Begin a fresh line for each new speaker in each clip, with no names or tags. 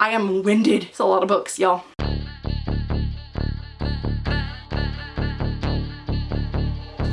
I am winded. It's a lot of books, y'all.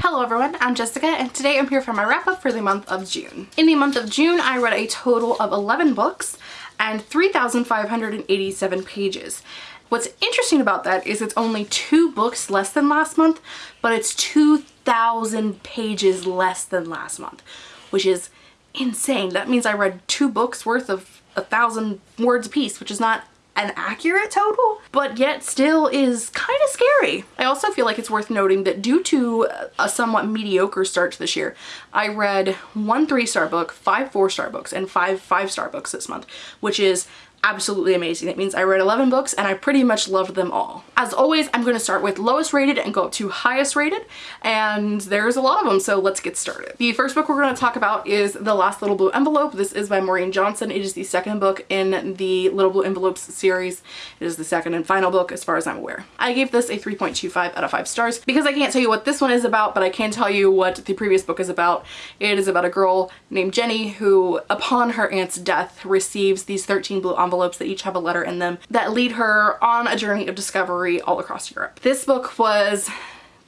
Hello everyone, I'm Jessica and today I'm here for my wrap up for the month of June. In the month of June, I read a total of 11 books and 3,587 pages. What's interesting about that is it's only two books less than last month, but it's 2,000 pages less than last month, which is insane. That means I read two books worth of a thousand words a piece, which is not an accurate total, but yet still is kind of scary. I also feel like it's worth noting that due to a somewhat mediocre start to this year, I read one three-star book, five four-star books, and five five-star books this month, which is absolutely amazing. It means I read 11 books and I pretty much loved them all. As always, I'm going to start with lowest rated and go up to highest rated and there's a lot of them so let's get started. The first book we're going to talk about is The Last Little Blue Envelope. This is by Maureen Johnson. It is the second book in the Little Blue Envelopes series. It is the second and final book as far as I'm aware. I gave this a 3.25 out of 5 stars because I can't tell you what this one is about but I can tell you what the previous book is about. It is about a girl named Ginny who upon her aunt's death receives these 13 blue envelopes envelopes that each have a letter in them that lead her on a journey of discovery all across Europe. This book was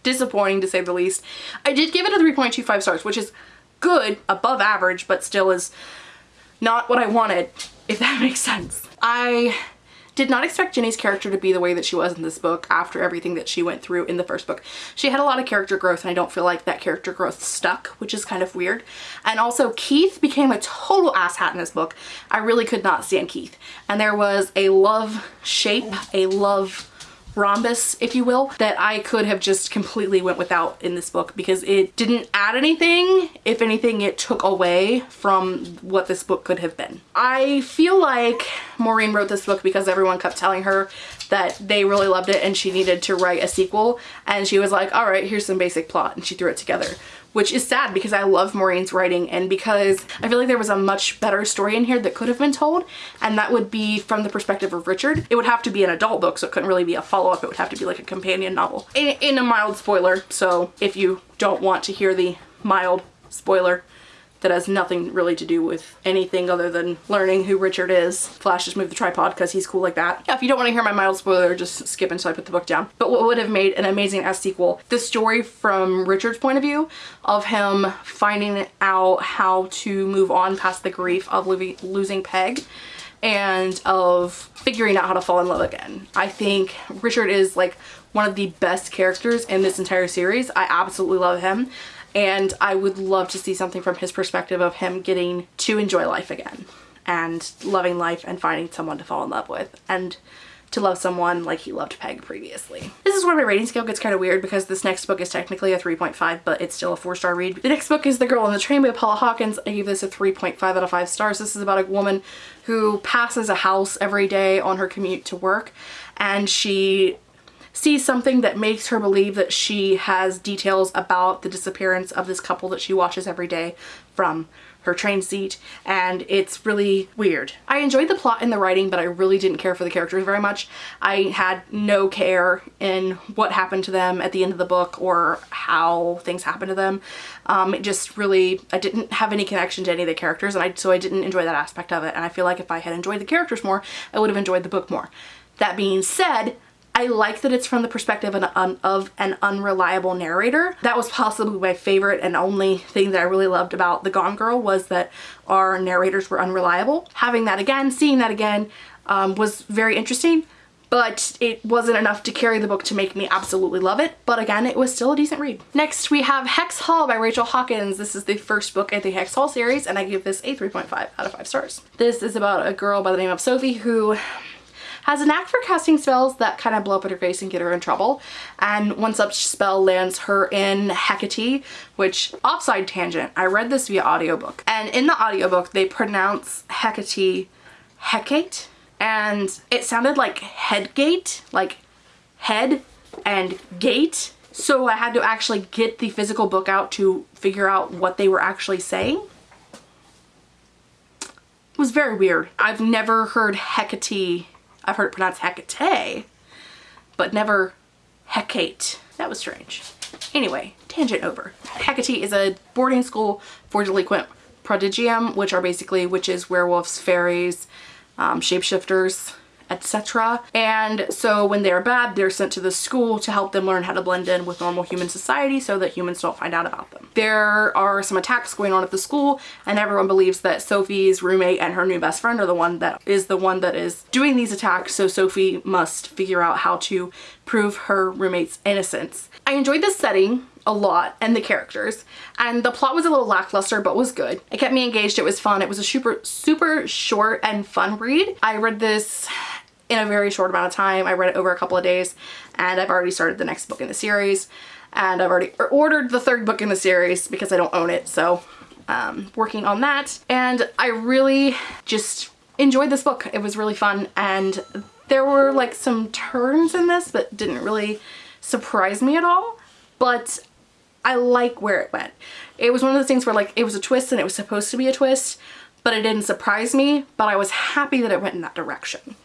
disappointing to say the least. I did give it a 3.25 stars, which is good, above average, but still is not what I wanted, if that makes sense. I did not expect Ginny's character to be the way that she was in this book after everything that she went through in the first book. She had a lot of character growth and I don't feel like that character growth stuck, which is kind of weird. And also Keith became a total asshat in this book. I really could not stand Keith. And there was a love shape, a love rhombus, if you will, that I could have just completely went without in this book because it didn't add anything. If anything, it took away from what this book could have been. I feel like Maureen wrote this book because everyone kept telling her that they really loved it and she needed to write a sequel and she was like all right here's some basic plot and she threw it together which is sad because I love Maureen's writing and because I feel like there was a much better story in here that could have been told and that would be from the perspective of Richard. It would have to be an adult book so it couldn't really be a follow-up. It would have to be like a companion novel. In, in a mild spoiler, so if you don't want to hear the mild spoiler, that has nothing really to do with anything other than learning who Richard is. Flash just moved the tripod because he's cool like that. Yeah, if you don't want to hear my mild spoiler, just skip until I put the book down. But what would have made an amazing S sequel, the story from Richard's point of view of him finding out how to move on past the grief of losing Peg and of figuring out how to fall in love again. I think Richard is like one of the best characters in this entire series. I absolutely love him and I would love to see something from his perspective of him getting to enjoy life again and loving life and finding someone to fall in love with and to love someone like he loved Peg previously. This is where my rating scale gets kind of weird because this next book is technically a 3.5 but it's still a 4-star read. The next book is The Girl on the Train by Paula Hawkins. I gave this a 3.5 out of 5 stars. This is about a woman who passes a house every day on her commute to work and she sees something that makes her believe that she has details about the disappearance of this couple that she watches every day from her train seat and it's really weird. I enjoyed the plot and the writing but I really didn't care for the characters very much. I had no care in what happened to them at the end of the book or how things happened to them. Um, it just really, I didn't have any connection to any of the characters and I, so I didn't enjoy that aspect of it and I feel like if I had enjoyed the characters more I would have enjoyed the book more. That being said, I like that it's from the perspective of an, of an unreliable narrator. That was possibly my favorite and only thing that I really loved about The Gone Girl was that our narrators were unreliable. Having that again, seeing that again um, was very interesting but it wasn't enough to carry the book to make me absolutely love it. But again, it was still a decent read. Next, we have Hex Hall by Rachel Hawkins. This is the first book in the Hex Hall series, and I give this a 3.5 out of 5 stars. This is about a girl by the name of Sophie who has a knack for casting spells that kind of blow up in her face and get her in trouble. And one such spell lands her in Hecate, which offside tangent, I read this via audiobook. And in the audiobook, they pronounce Hecate Hecate. And it sounded like headgate, like head and gate. So I had to actually get the physical book out to figure out what they were actually saying. It was very weird. I've never heard Hecate I've heard it pronounced Hecate, but never Hecate. That was strange. Anyway, tangent over. Hecate is a boarding school for delinquent prodigium, which are basically witches, werewolves, fairies, um, shapeshifters etc. And so when they're bad, they're sent to the school to help them learn how to blend in with normal human society so that humans don't find out about them. There are some attacks going on at the school and everyone believes that Sophie's roommate and her new best friend are the one that is the one that is doing these attacks so Sophie must figure out how to prove her roommate's innocence. I enjoyed this setting a lot and the characters and the plot was a little lackluster but was good. It kept me engaged, it was fun, it was a super super short and fun read. I read this in a very short amount of time. I read it over a couple of days and I've already started the next book in the series and I've already ordered the third book in the series because I don't own it so um, working on that and I really just enjoyed this book. It was really fun and there were like some turns in this that didn't really surprise me at all but I like where it went. It was one of those things where like it was a twist and it was supposed to be a twist but it didn't surprise me but I was happy that it went in that direction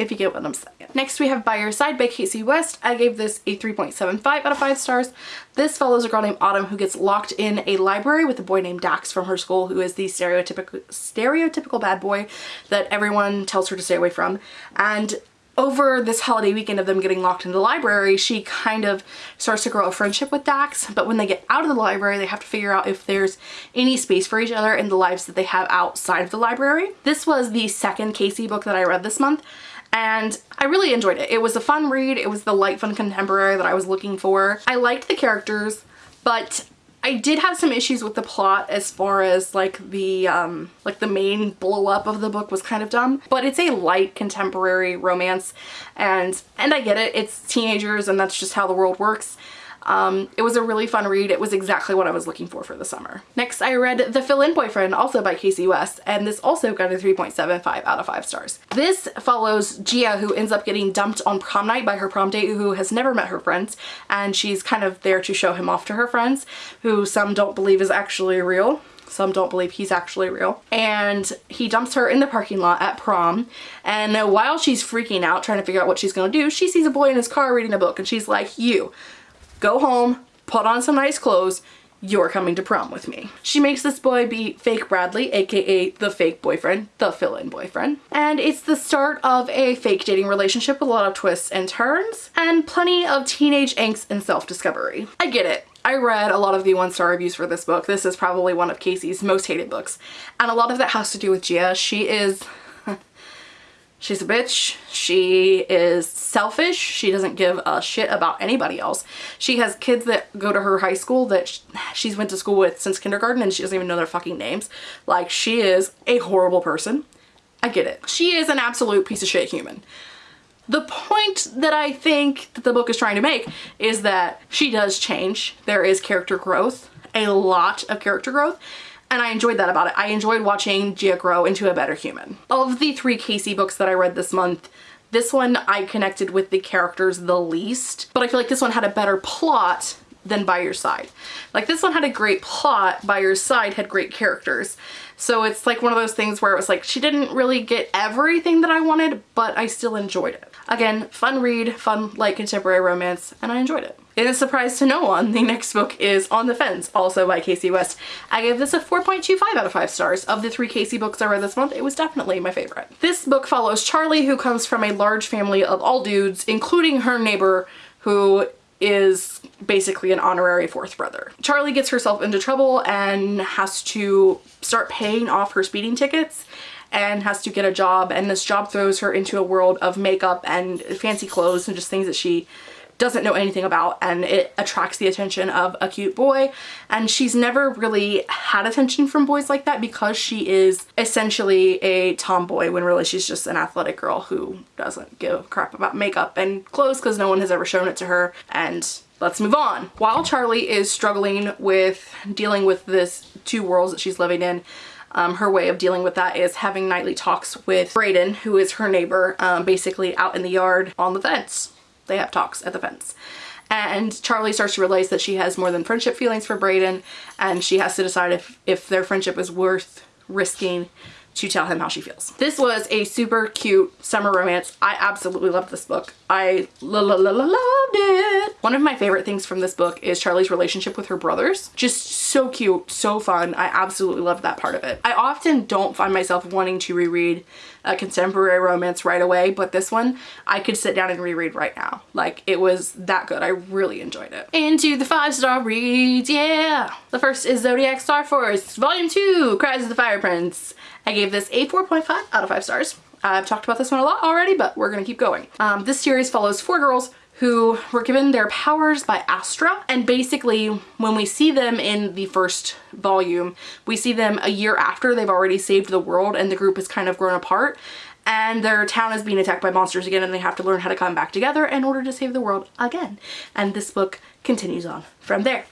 if you get what I'm saying. Next we have By Your Side by Kasie West. I gave this a 3.75 out of 5 stars. This follows a girl named Autumn who gets locked in a library with a boy named Dax from her school who is the stereotypical, stereotypical bad boy that everyone tells her to stay away from. And over this holiday weekend of them getting locked in the library, she kind of starts to grow a friendship with Dax. But when they get out of the library, they have to figure out if there's any space for each other in the lives that they have outside of the library. This was the second Kasie book that I read this month and I really enjoyed it. It was a fun read. It was the light fun contemporary that I was looking for. I liked the characters, but I did have some issues with the plot as far as like the um like the main blow up of the book was kind of dumb but it's a light contemporary romance and and I get it it's teenagers and that's just how the world works um, it was a really fun read. It was exactly what I was looking for for the summer. Next, I read The Fill-In Boyfriend, also by Kasie West, and this also got a 3.75 out of 5 stars. This follows Gia, who ends up getting dumped on prom night by her prom date, who has never met her friends, and she's kind of there to show him off to her friends, who some don't believe is actually real some don't believe he's actually real. And he dumps her in the parking lot at prom. And while she's freaking out trying to figure out what she's gonna do, she sees a boy in his car reading a book and she's like, you, go home, put on some nice clothes, you're coming to prom with me. She makes this boy be fake Bradley, aka the fake boyfriend, the fill-in boyfriend. And it's the start of a fake dating relationship with a lot of twists and turns and plenty of teenage angst and self-discovery. I get it. I read a lot of the one-star reviews for this book. This is probably one of Kasie's most hated books. And a lot of that has to do with Gia. She is She's a bitch. She is selfish. She doesn't give a shit about anybody else. She has kids that go to her high school that she's went to school with since kindergarten and she doesn't even know their fucking names. Like she is a horrible person. I get it. She is an absolute piece of shit human. The point that I think that the book is trying to make is that she does change. There is character growth, a lot of character growth, and I enjoyed that about it. I enjoyed watching Gia grow into a better human. Of the three Kasie books that I read this month, this one I connected with the characters the least, but I feel like this one had a better plot than By Your Side. Like this one had a great plot, By Your Side had great characters. So it's like one of those things where it was like she didn't really get everything that I wanted, but I still enjoyed it. Again, fun read, fun light contemporary romance, and I enjoyed it. In a surprise to no one, the next book is On the Fence, also by Kasie West. I gave this a 4.25 out of 5 stars. Of the three Kasie books I read this month, it was definitely my favorite. This book follows Charlie, who comes from a large family of all dudes, including her neighbor, who is basically an honorary fourth brother. Charlie gets herself into trouble and has to start paying off her speeding tickets and has to get a job and this job throws her into a world of makeup and fancy clothes and just things that she doesn't know anything about and it attracts the attention of a cute boy and she's never really had attention from boys like that because she is essentially a tomboy when really she's just an athletic girl who doesn't give a crap about makeup and clothes because no one has ever shown it to her and let's move on. While Charlie is struggling with dealing with this two worlds that she's living in um, her way of dealing with that is having nightly talks with Braden, who is her neighbor, um, basically out in the yard on the fence they have talks at the fence. And Charlie starts to realize that she has more than friendship feelings for Braden and she has to decide if, if their friendship is worth risking to tell him how she feels. This was a super cute summer romance. I absolutely loved this book. I la la la la loved it. One of my favorite things from this book is Charlie's relationship with her brothers. Just so cute, so fun. I absolutely loved that part of it. I often don't find myself wanting to reread a contemporary romance right away, but this one I could sit down and reread right now. Like it was that good. I really enjoyed it. Into the five star reads, yeah! The first is Zodiac Starforce, Volume 2, Cries of the Fire Prince. I gave this a 4.5 out of 5 stars. I've talked about this one a lot already, but we're gonna keep going. Um, this series follows four girls who were given their powers by Astra. And basically, when we see them in the first volume, we see them a year after they've already saved the world and the group has kind of grown apart and their town is being attacked by monsters again and they have to learn how to come back together in order to save the world again. And this book continues on from there.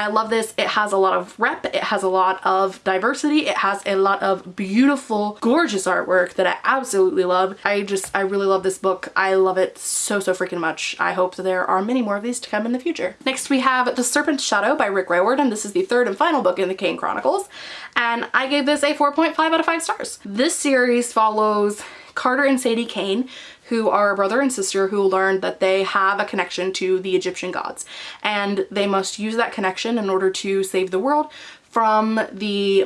I love this. It has a lot of rep. It has a lot of diversity. It has a lot of beautiful, gorgeous artwork that I absolutely love. I just, I really love this book. I love it so, so freaking much. I hope that there are many more of these to come in the future. Next we have The Serpent's Shadow by Rick Riordan. This is the third and final book in the Kane Chronicles. And I gave this a 4.5 out of 5 stars. This series follows Carter and Sadie Kane, who are a brother and sister who learned that they have a connection to the Egyptian gods. And they must use that connection in order to save the world from the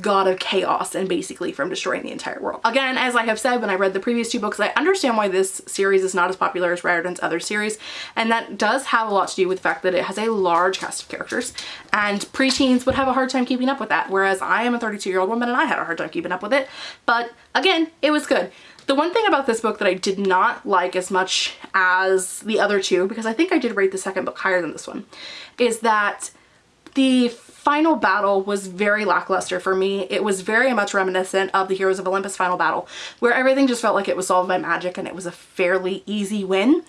god of chaos and basically from destroying the entire world. Again, as I have said when I read the previous two books, I understand why this series is not as popular as Riordan's other series, and that does have a lot to do with the fact that it has a large cast of characters, and preteens would have a hard time keeping up with that, whereas I am a 32 year old woman and I had a hard time keeping up with it, but again, it was good. The one thing about this book that I did not like as much as the other two, because I think I did rate the second book higher than this one, is that the final battle was very lackluster for me. It was very much reminiscent of the Heroes of Olympus final battle, where everything just felt like it was solved by magic and it was a fairly easy win.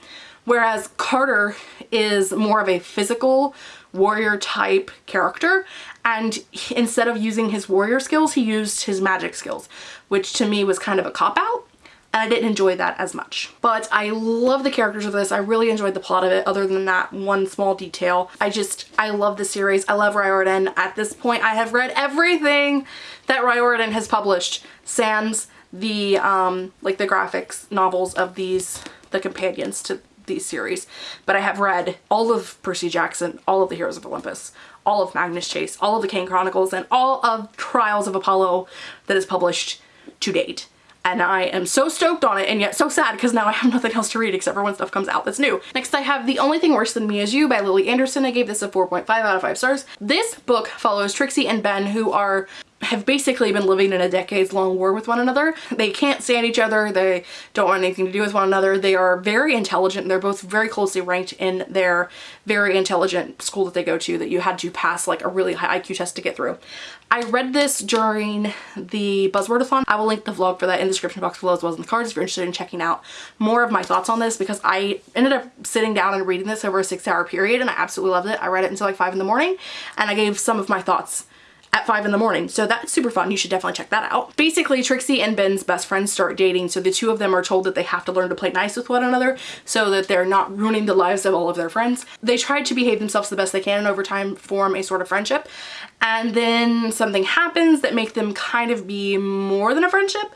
Whereas Carter is more of a physical warrior type character and instead of using his warrior skills, he used his magic skills, which to me was kind of a cop-out and I didn't enjoy that as much. But I love the characters of this. I really enjoyed the plot of it other than that one small detail. I just, I love the series. I love Riordan. At this point, I have read everything that Riordan has published sans the, um, like the graphics novels of these, the companions to these series. But I have read all of Percy Jackson, all of the Heroes of Olympus, all of Magnus Chase, all of the Kane Chronicles, and all of Trials of Apollo that is published to date and I am so stoked on it and yet so sad because now I have nothing else to read except for when stuff comes out that's new. Next I have The Only Thing Worse Than Me Is You by Lily Anderson. I gave this a 4.5 out of 5 stars. This book follows Trixie and Ben who are have basically been living in a decades long war with one another. They can't stand each other. They don't want anything to do with one another. They are very intelligent. They're both very closely ranked in their very intelligent school that they go to that you had to pass like a really high IQ test to get through. I read this during the Buzzwordathon. I will link the vlog for that in the description box below as well as in the cards if you're interested in checking out more of my thoughts on this because I ended up sitting down and reading this over a six hour period and I absolutely loved it. I read it until like five in the morning and I gave some of my thoughts at 5 in the morning. So that's super fun. You should definitely check that out. Basically, Trixie and Ben's best friends start dating. So the two of them are told that they have to learn to play nice with one another so that they're not ruining the lives of all of their friends. They try to behave themselves the best they can and over time form a sort of friendship. And then something happens that make them kind of be more than a friendship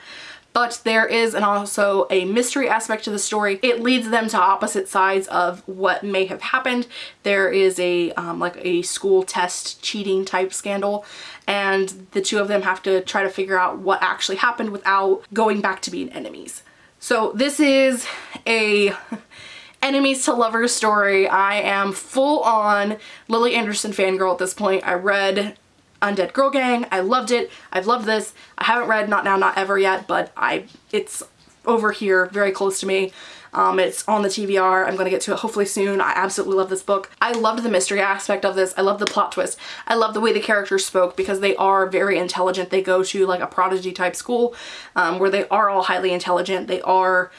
but there is and also a mystery aspect to the story. It leads them to opposite sides of what may have happened. There is a um, like a school test cheating type scandal and the two of them have to try to figure out what actually happened without going back to being enemies. So this is a enemies to lovers story. I am full on Lily Anderson fangirl at this point. I read Undead Girl Gang. I loved it. I've loved this. I haven't read Not Now, Not Ever yet, but I it's over here, very close to me. Um, it's on the TBR. I'm going to get to it hopefully soon. I absolutely love this book. I loved the mystery aspect of this. I love the plot twist. I love the way the characters spoke because they are very intelligent. They go to like a prodigy type school um, where they are all highly intelligent. They are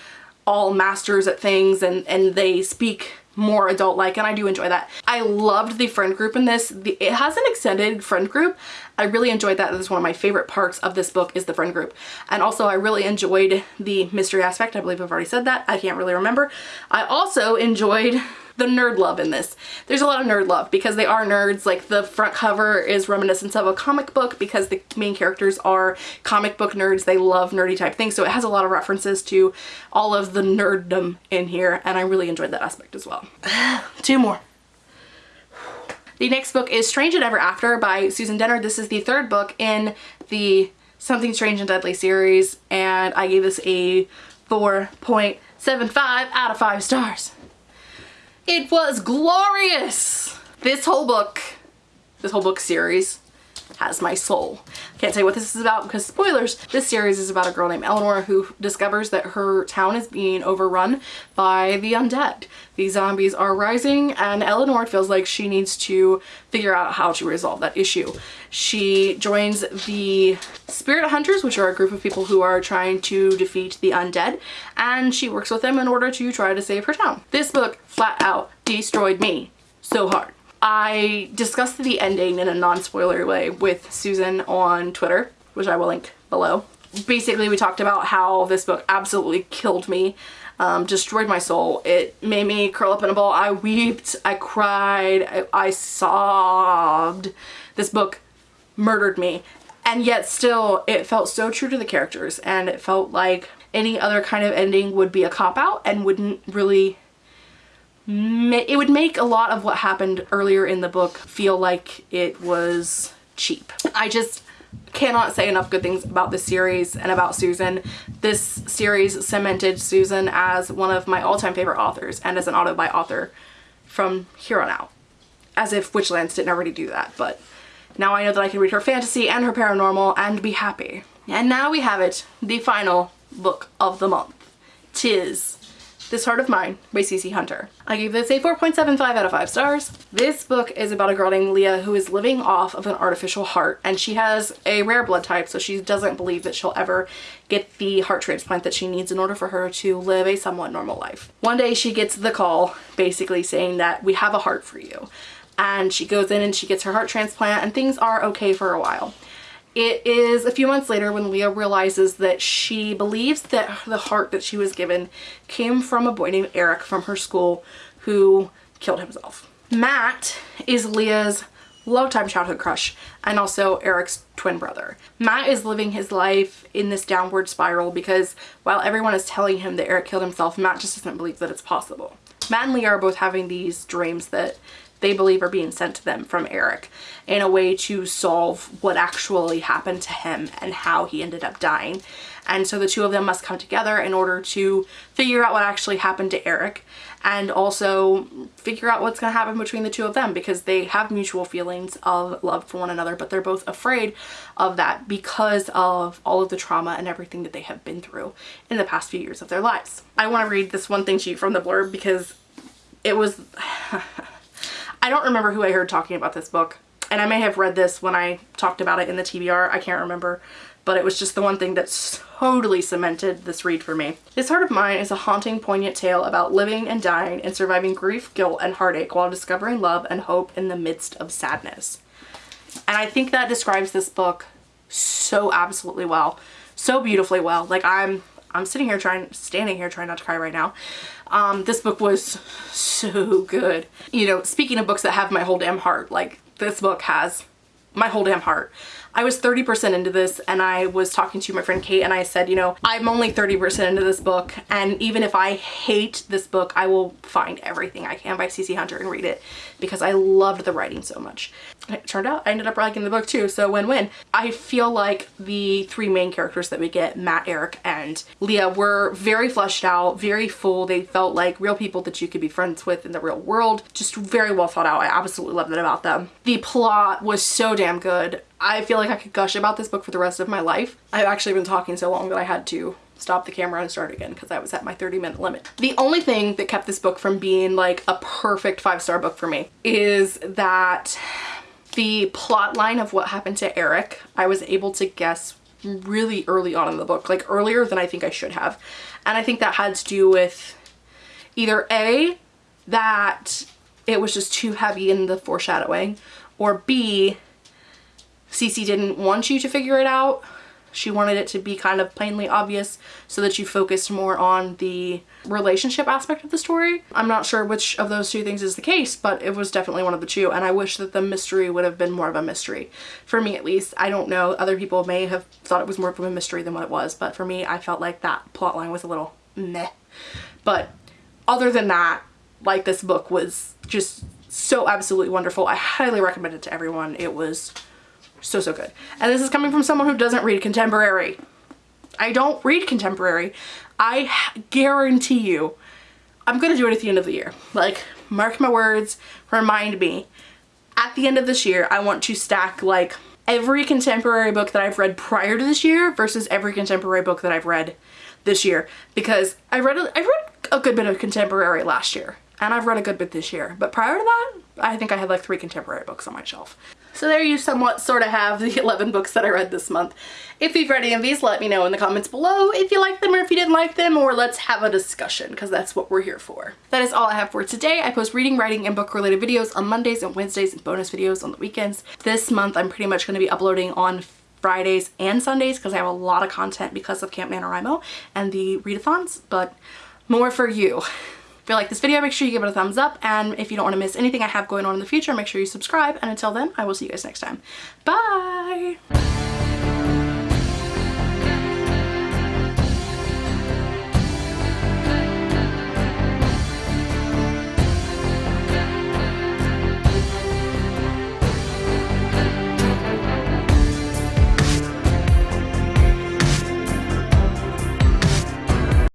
all masters at things and, and they speak more adult-like and I do enjoy that. I loved the friend group in this. The, it has an extended friend group. I really enjoyed that. That is one of my favorite parts of this book is the friend group. And also I really enjoyed the mystery aspect. I believe I've already said that. I can't really remember. I also enjoyed the nerd love in this. There's a lot of nerd love because they are nerds. Like the front cover is reminiscent of a comic book because the main characters are comic book nerds. They love nerdy type things. So it has a lot of references to all of the nerddom in here and I really enjoyed that aspect as well. Two more. The next book is Strange and Ever After by Susan Dennard. This is the third book in the Something Strange and Deadly series and I gave this a 4.75 out of 5 stars. It was glorious! This whole book, this whole book series has my soul. Can't say what this is about because spoilers, this series is about a girl named Eleanor who discovers that her town is being overrun by the undead. These zombies are rising and Eleanor feels like she needs to figure out how to resolve that issue. She joins the Spirit Hunters, which are a group of people who are trying to defeat the undead, and she works with them in order to try to save her town. This book flat out destroyed me so hard. I discussed the ending in a non-spoiler way with Susan on Twitter, which I will link below. Basically, we talked about how this book absolutely killed me, um, destroyed my soul. It made me curl up in a ball. I wept, I cried, I, I sobbed. This book murdered me. And yet still, it felt so true to the characters and it felt like any other kind of ending would be a cop-out and wouldn't really it would make a lot of what happened earlier in the book feel like it was cheap. I just cannot say enough good things about this series and about Susan. This series cemented Susan as one of my all-time favorite authors and as an auto-buy author from here on out. As if Witchlands didn't already do that, but now I know that I can read her fantasy and her paranormal and be happy. And now we have it, the final book of the month. Tis this Heart of Mine by CC Hunter. I gave this a 4.75 out of 5 stars. This book is about a girl named Leah who is living off of an artificial heart and she has a rare blood type so she doesn't believe that she'll ever get the heart transplant that she needs in order for her to live a somewhat normal life. One day she gets the call basically saying that we have a heart for you and she goes in and she gets her heart transplant and things are okay for a while. It is a few months later when Leah realizes that she believes that the heart that she was given came from a boy named Eric from her school who killed himself. Matt is Leah's longtime childhood crush and also Eric's twin brother. Matt is living his life in this downward spiral because while everyone is telling him that Eric killed himself, Matt just doesn't believe that it's possible. Matt and Leah are both having these dreams that they believe are being sent to them from Eric in a way to solve what actually happened to him and how he ended up dying. And so the two of them must come together in order to figure out what actually happened to Eric and also figure out what's going to happen between the two of them because they have mutual feelings of love for one another but they're both afraid of that because of all of the trauma and everything that they have been through in the past few years of their lives. I want to read this one thing to you from the blurb because it was I don't remember who I heard talking about this book. And I may have read this when I talked about it in the TBR. I can't remember. But it was just the one thing that totally cemented this read for me. This Heart of Mine is a haunting, poignant tale about living and dying and surviving grief, guilt, and heartache while discovering love and hope in the midst of sadness. And I think that describes this book so absolutely well. So beautifully well. Like I'm I'm sitting here trying, standing here trying not to cry right now. Um, this book was so good. You know, speaking of books that have my whole damn heart, like this book has my whole damn heart. I was 30% into this and I was talking to my friend Kate and I said, you know, I'm only 30% into this book and even if I hate this book, I will find everything I can by CC Hunter and read it because I loved the writing so much. It turned out I ended up liking the book too, so win-win. I feel like the three main characters that we get, Matt, Eric, and Leah, were very fleshed out, very full. They felt like real people that you could be friends with in the real world. Just very well thought out. I absolutely loved that about them. The plot was so damn good. I feel like I could gush about this book for the rest of my life. I've actually been talking so long that I had to stop the camera and start again because I was at my 30 minute limit. The only thing that kept this book from being like a perfect five star book for me is that the plot line of what happened to Eric, I was able to guess really early on in the book, like earlier than I think I should have. And I think that had to do with either A, that it was just too heavy in the foreshadowing, or B, CC didn't want you to figure it out. She wanted it to be kind of plainly obvious so that you focused more on the relationship aspect of the story. I'm not sure which of those two things is the case, but it was definitely one of the two and I wish that the mystery would have been more of a mystery. For me at least. I don't know. Other people may have thought it was more of a mystery than what it was, but for me I felt like that plotline was a little meh. But other than that, like this book was just so absolutely wonderful. I highly recommend it to everyone. It was So, so good. And this is coming from someone who doesn't read contemporary. I don't read contemporary. I guarantee you I'm gonna do it at the end of the year. Like, mark my words, remind me. At the end of this year, I want to stack like every contemporary book that I've read prior to this year versus every contemporary book that I've read this year because I read a, I read a good bit of contemporary last year and I've read a good bit this year but prior to that I think I had like three contemporary books on my shelf. So there you somewhat sort of have the 11 books that I read this month. If you've read any of these, let me know in the comments below if you like them or if you didn't like them, or let's have a discussion because that's what we're here for. That is all I have for today. I post reading, writing, and book related videos on Mondays and Wednesdays and bonus videos on the weekends. This month I'm pretty much going to be uploading on Fridays and Sundays because I have a lot of content because of Camp NaNoWriMo and the readathons, but more for you. If you like this video, make sure you give it a thumbs up. And if you don't want to miss anything I have going on in the future, make sure you subscribe. And until then, I will see you guys next time. Bye!